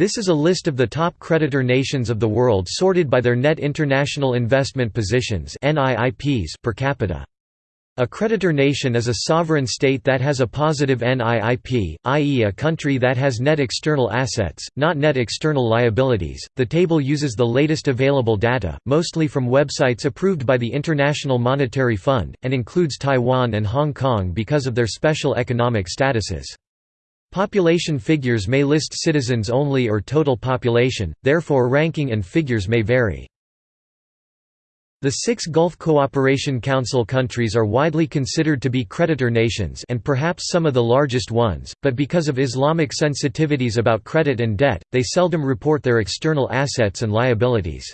This is a list of the top creditor nations of the world sorted by their net international investment positions per capita. A creditor nation is a sovereign state that has a positive NIIP, i.e., a country that has net external assets, not net external liabilities. The table uses the latest available data, mostly from websites approved by the International Monetary Fund, and includes Taiwan and Hong Kong because of their special economic statuses. Population figures may list citizens only or total population, therefore ranking and figures may vary. The six Gulf Cooperation Council countries are widely considered to be creditor nations and perhaps some of the largest ones, but because of Islamic sensitivities about credit and debt, they seldom report their external assets and liabilities.